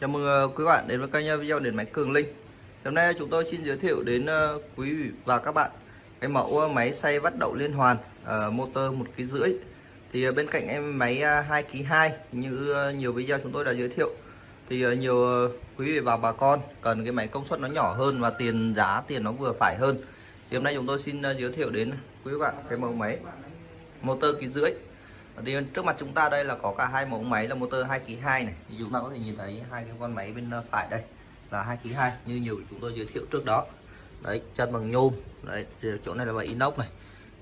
Chào mừng ờ, quý bạn đến với kênh ờ, video điện máy Cường Linh. Hôm nay chúng tôi xin giới thiệu đến ờ, quý vị và các bạn cái mẫu máy xay vắt đậu liên hoàn motor một kg rưỡi. Thì bên cạnh em máy 2 kg 2 như nhiều video chúng tôi đã giới thiệu, thì nhiều quý vị và bà con cần cái máy công suất nó nhỏ hơn và tiền giá, tiền nó vừa phải hơn. Thì hôm nay chúng tôi xin giới thiệu đến quý bạn cái mẫu máy motor kg rưỡi thì trước mặt chúng ta đây là có cả hai mẫu máy là motor 2 kg 2 này. Thì chúng ta có thể nhìn thấy hai cái con máy bên ờ, phải đây là 2 kg 2 như nhiều chúng tôi giới thiệu trước đó. Đấy chân bằng nhôm. Đấy chỗ này là bằng inox này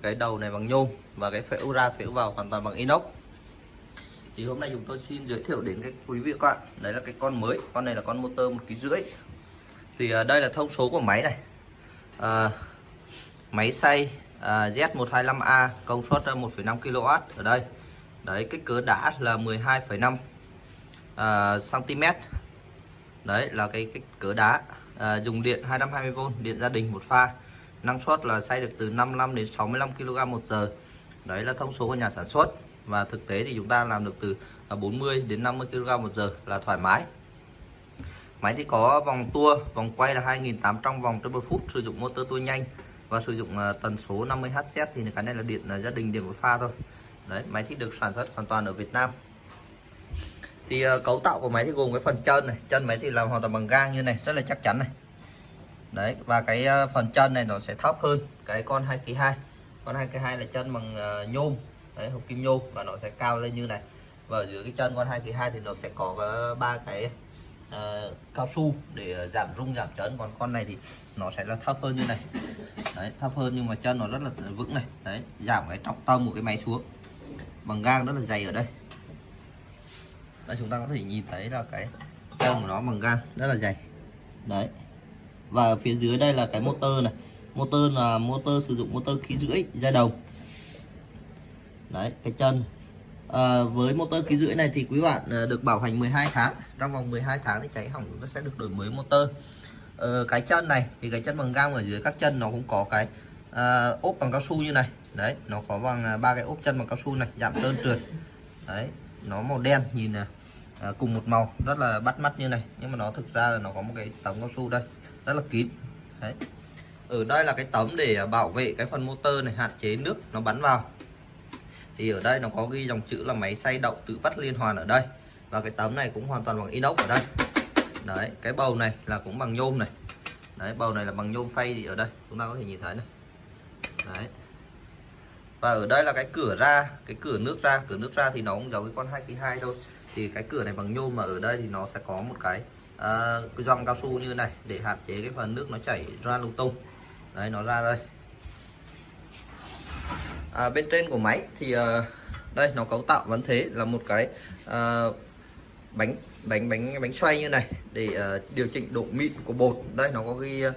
cái đầu này bằng nhôm và cái phễu ra phễu vào hoàn toàn bằng inox. Thì hôm nay chúng tôi xin giới thiệu đến cái quý vị các bạn. Đấy là cái con mới con này là con motor một kg rưỡi. Thì ờ, đây là thông số của máy này. À, máy xay à, Z125A công suất 1,5 kW ở đây đấy kích cỡ đá là 12,5 uh, cm đấy là cái kích cỡ đá à, dùng điện 220V điện gia đình một pha. Năng suất là xay được từ 55 đến 65 kg một giờ. Đấy là thông số của nhà sản xuất. Và thực tế thì chúng ta làm được từ à, 40 đến 50 kg một giờ là thoải mái. Máy thì có vòng tua vòng quay là 2.800 vòng trên một phút sử dụng motor tua nhanh và sử dụng à, tần số 50 Hz thì cái này là điện uh, gia đình điện một pha thôi đấy máy thì được sản xuất hoàn toàn ở Việt Nam. Thì uh, cấu tạo của máy thì gồm cái phần chân này chân máy thì làm hoàn toàn bằng gang như này rất là chắc chắn này. Đấy và cái uh, phần chân này nó sẽ thấp hơn cái con 2 kg 2 con 2 kg 2 là chân bằng uh, nhôm đấy hộp kim nhôm và nó sẽ cao lên như này. Và ở dưới cái chân con 2 kg 2 thì nó sẽ có ba cái uh, cao su để giảm rung giảm chấn. Còn con này thì nó sẽ là thấp hơn như này. Đấy thấp hơn nhưng mà chân nó rất là vững này. Đấy giảm cái trọng tâm của cái máy xuống bằng gang rất là dày ở đây. Đây chúng ta có thể nhìn thấy là cái chân của nó bằng gang rất là dày. Đấy. Và ở phía dưới đây là cái motor này. Motor là motor sử dụng motor khí rưỡi ra đồng đấy cái chân. À, với motor khí rưỡi này thì quý bạn à, được bảo hành 12 tháng. Trong vòng 12 tháng thì cháy hỏng chúng ta sẽ được đổi mới motor. À, cái chân này thì cái chân bằng gang ở dưới các chân nó cũng có cái à, ốp bằng cao su như này. Đấy nó có bằng à, ba cái ốp chân bằng cao su này giảm trơn trượt. Đấy nó màu đen nhìn à, à, cùng một màu rất là bắt mắt như này. Nhưng mà nó thực ra là nó có một cái tấm cao su đây rất là kín. Đấy. Ở đây là cái tấm để à, bảo vệ cái phần motor này hạn chế nước nó bắn vào. Thì ở đây nó có ghi dòng chữ là máy xay đậu tự vắt liên hoàn ở đây. Và cái tấm này cũng hoàn toàn bằng inox ở đây. Đấy cái bầu này là cũng bằng nhôm này. Đấy bầu này là bằng nhôm phay thì ở đây chúng ta có thể nhìn thấy này đấy. Và ở đây là cái cửa ra cái cửa nước ra. Cửa nước ra thì nó cũng giống với con 2 kg 2 thôi. Thì cái cửa này bằng nhôm mà ở đây thì nó sẽ có một cái uh, cái cao su như này để hạn chế cái phần nước nó chảy ra lung tung. Đấy nó ra đây. À, bên trên của máy thì uh, đây nó cấu tạo vẫn thế là một cái uh, bánh bánh bánh bánh xoay như này để uh, điều chỉnh độ mịn của bột. Đây nó có ghi uh,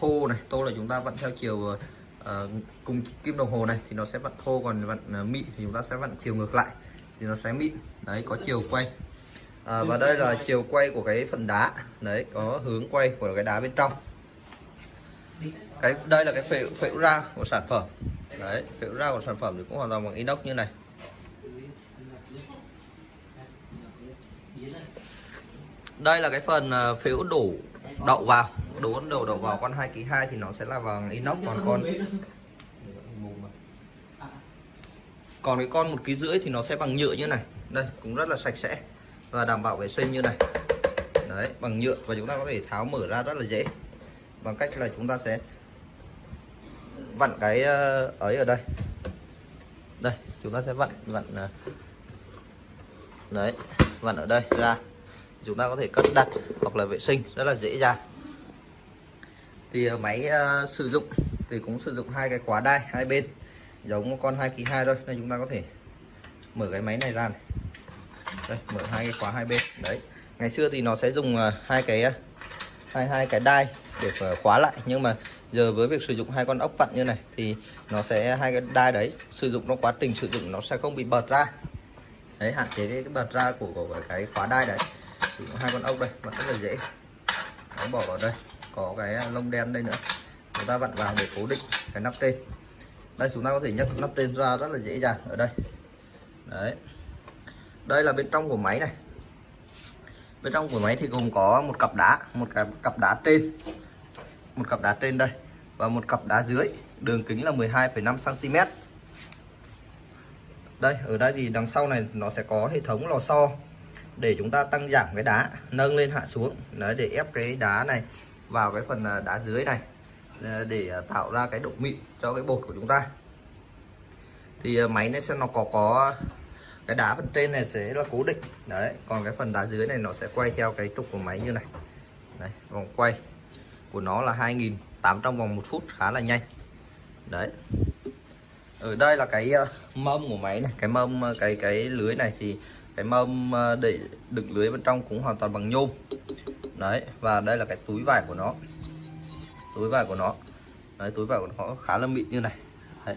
thô này. Thô là chúng ta vẫn theo chiều uh, Ờ, cùng kim đồng hồ này thì nó sẽ vặn thô còn vặn ờ, mịn thì chúng ta sẽ vặn chiều ngược lại thì nó sẽ mịn. Đấy có chiều quay. À, và đây là chiều quay của cái phần đá. Đấy có hướng quay của cái đá bên trong. Cái đây là cái phễu phễu ra của sản phẩm. Đấy phễu ra của sản phẩm thì cũng hoàn toàn bằng inox như này. Đây là cái phần phễu đổ đậu vào đổ đầu đầu vào con 2 kg 2 thì nó sẽ là vàng inox, còn con còn cái con một kg rưỡi thì nó sẽ bằng nhựa như này. Đây, cũng rất là sạch sẽ và đảm bảo vệ sinh như này. Đấy, bằng nhựa và chúng ta có thể tháo mở ra rất là dễ. Bằng cách là chúng ta sẽ vặn cái ờ, ấy ở đây. Đây, chúng ta sẽ vặn vặn ờ, đấy, vặn ở đây ra. Chúng ta có thể cất đặt hoặc là vệ sinh rất là dễ dàng thì ờ, máy uh, sử dụng thì cũng sử dụng hai cái khóa đai hai bên. Giống con hai kỳ hai thôi nên chúng ta có thể mở cái máy này ra này. đây mở hai cái khóa hai bên. Đấy. Ngày xưa thì nó sẽ dùng uh, hai cái uh, hai hai cái đai để khóa lại. Nhưng mà giờ với việc sử dụng hai con ốc vặn như này thì nó sẽ hai cái đai đấy sử dụng trong quá trình sử dụng nó sẽ không bị bật ra. Đấy hạn chế cái, bật ra của, của cái khóa đai đấy. Hai con ốc đây vặn rất là dễ. Nó bỏ vào đây có cái à, lông đen đây nữa. Chúng ta vặn vào để cố định cái nắp trên đây chúng ta có thể nhấc nắp trên ra rất là dễ dàng ở đây. Đấy. Đây là bên trong của máy này. Bên trong của máy thì gồm có một cặp đá một cái cặp đá trên. Một cặp đá trên đây và một cặp đá dưới. Đường kính là 12,5 cm đây ở đây thì đằng sau này nó sẽ có hệ thống lò xo để chúng ta tăng giảm cái đá nâng lên hạ xuống. Đấy để ép cái đá này vào cái phần à, đá dưới này à, để à, tạo ra cái độ mịn cho cái bột của chúng ta. Thì máy nó sẽ nó có có cái đá phần trên này sẽ là cố định. Đấy còn cái phần đá dưới này nó sẽ quay theo cái trục của máy như này. Đấy, vòng quay của nó là 2.800 vòng một phút khá là nhanh. Đấy. Ở đây là cái mâm của máy này cái mâm cái cái lưới này thì cái mâm để đựng lưới bên trong cũng hoàn toàn bằng nhôm đấy và đây là cái túi vải của nó. Túi vải của nó. Đấy túi vải của nó khá là mịn như này. Đấy.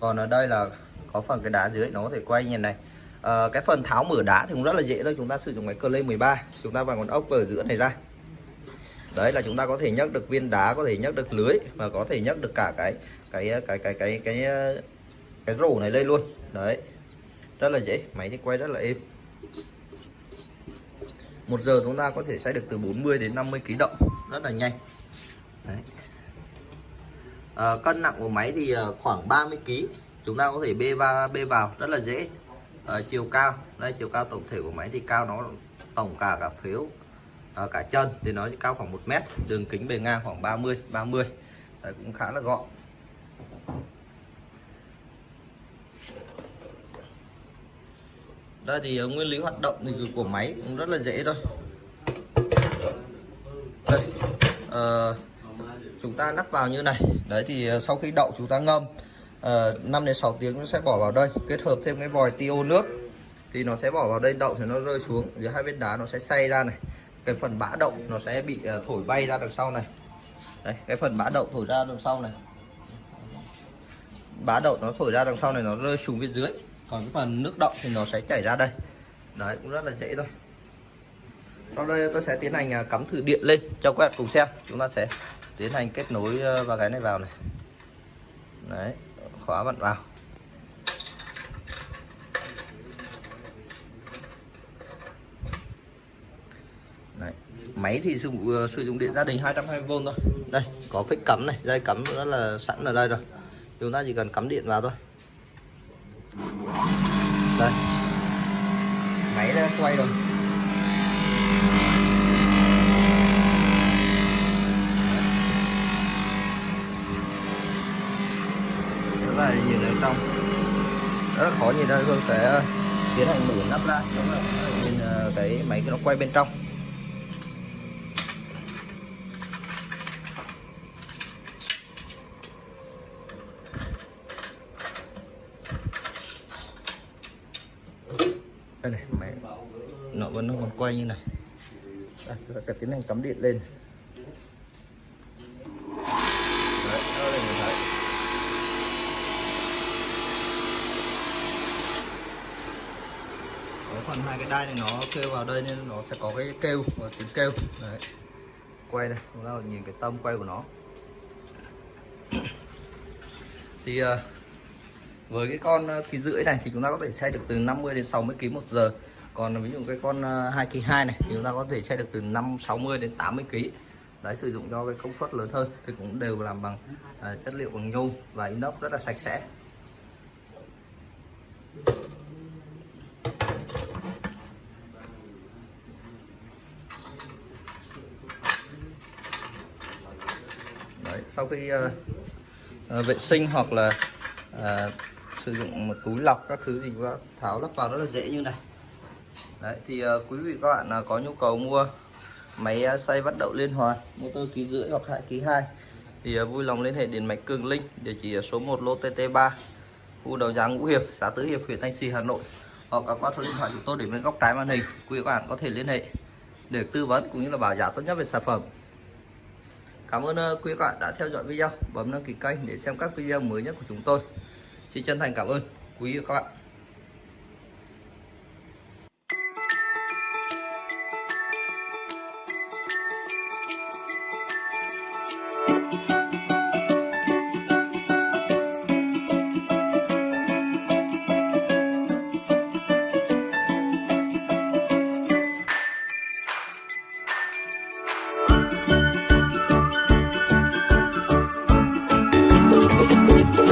còn ở đây là có phần cái đá dưới nó có thể quay như này. À, cái phần tháo mở đá thì cũng rất là dễ thôi. Chúng ta sử dụng cái Clay 13 chúng ta vào con ốc ở giữa này ra. Đấy là chúng ta có thể nhấc được viên đá có thể nhấc được lưới và có thể nhấc được cả cái cái cái cái cái cái cái, cái rổ này lên luôn. Đấy. Rất là dễ. Máy thì quay rất là êm một giờ chúng ta có thể xay được từ 40 đến 50 kg đậu rất là nhanh. Đấy. À, cân nặng của máy thì ờ, khoảng 30 kg chúng ta có thể bê vào bê vào. Rất là dễ. À, chiều cao. Đây chiều cao tổng thể của máy thì cao nó tổng cả cả phiếu à, cả chân thì nó cao khoảng 1 mét. Đường kính bề ngang khoảng 30 30 đấy, cũng khá là gọn. Đây thì ờ, nguyên lý hoạt động thì của máy cũng rất là dễ thôi. Đây uh, chúng ta nắp vào như này. Đấy thì ờ, sau khi đậu chúng ta ngâm uh, 5 đến 6 tiếng nó sẽ bỏ vào đây kết hợp thêm cái vòi tiêu nước. Thì nó sẽ bỏ vào đây đậu thì nó rơi xuống giữa hai bên đá nó sẽ xay ra này. Cái phần bã đậu nó sẽ bị uh, thổi bay ra đằng sau này. Đây cái phần bã đậu thổi ra đằng sau này. Bã đậu nó thổi ra đằng sau này nó rơi xuống bên dưới còn cái phần nước động thì nó sẽ chảy ra đây. Đấy cũng rất là dễ thôi. Sau đây tôi sẽ tiến hành à, cắm thử điện lên cho các bạn cùng xem. Chúng ta sẽ tiến hành kết nối vào cái này vào này. Đấy khóa vặn vào. Đấy. Máy thì dùng uh, ờ, sử dụng điện gia đình 220V thôi. Đây có phích cắm này. Dây cắm rất là sẵn ở đây rồi. Chúng ta chỉ cần cắm điện vào thôi đây máy đã quay rồi. Đó là nhìn ở trong rất là khó nhìn ra Hương sẽ tiến hành mở nắp ra. Đúng là nhìn ờ, cái máy nó quay bên trong. Đây này máy nó vẫn nó còn quay như này. À, cái ta tiến hành cắm điện lên. Đấy, đây mình thấy. Có phần hai cái đai này nó kêu vào đây nên nó sẽ có cái kêu và tiếng kêu. Đấy. quay đây chúng ta nhìn cái tâm quay của nó. Thì uh, với cái con ờ, kỳ rưỡi này thì chúng ta có thể xe được từ 50 đến 60 kg một giờ. Còn ờ, ví dụ cái con 2 kg 2 này thì chúng ta có thể xe được từ 5 60 đến 80 kg đấy sử dụng cho cái công suất lớn hơn thì cũng đều làm bằng uh, chất liệu bằng nhôm và inox rất là sạch sẽ. Đấy, sau khi uh, uh, vệ sinh hoặc là uh, sử dụng một túi lọc các thứ gì đó tháo lắp vào rất là dễ như này. Đấy thì uh, quý vị các bạn uh, có nhu cầu mua máy uh, xay vắt đậu liên hoàn motor ký rưỡi hoặc hai ký hai thì uh, vui lòng liên hệ điện máy Cường Linh địa chỉ số 1 lô TT3 khu đầu giá Ngũ Hiệp xã Tứ Hiệp huyện Thanh Trì Hà Nội. Hoặc các qua số điện thoại chúng tôi để bên góc trái màn hình quý vị các bạn có thể liên hệ để tư vấn cũng như là bảo giá tốt nhất về sản phẩm. Cảm ơn quý các bạn đã theo dõi video. Bấm đăng ký kênh để xem các video mới nhất của chúng tôi. Xin chân thành cảm ơn quý vị các bạn.